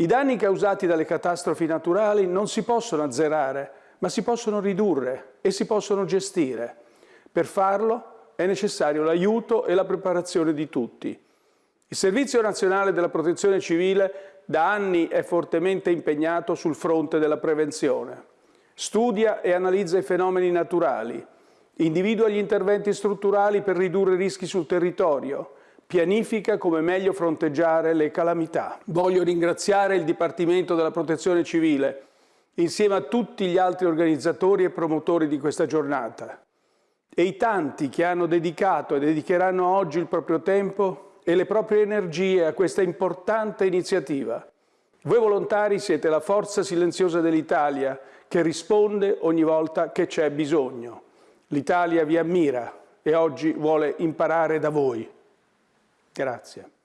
I danni causati dalle catastrofi naturali non si possono azzerare, ma si possono ridurre e si possono gestire. Per farlo è necessario l'aiuto e la preparazione di tutti. Il Servizio Nazionale della Protezione Civile da anni è fortemente impegnato sul fronte della prevenzione. Studia e analizza i fenomeni naturali, individua gli interventi strutturali per ridurre i rischi sul territorio, pianifica come meglio fronteggiare le calamità. Voglio ringraziare il Dipartimento della Protezione Civile, insieme a tutti gli altri organizzatori e promotori di questa giornata, e i tanti che hanno dedicato e dedicheranno oggi il proprio tempo e le proprie energie a questa importante iniziativa. Voi volontari siete la forza silenziosa dell'Italia che risponde ogni volta che c'è bisogno. L'Italia vi ammira e oggi vuole imparare da voi. Grazie.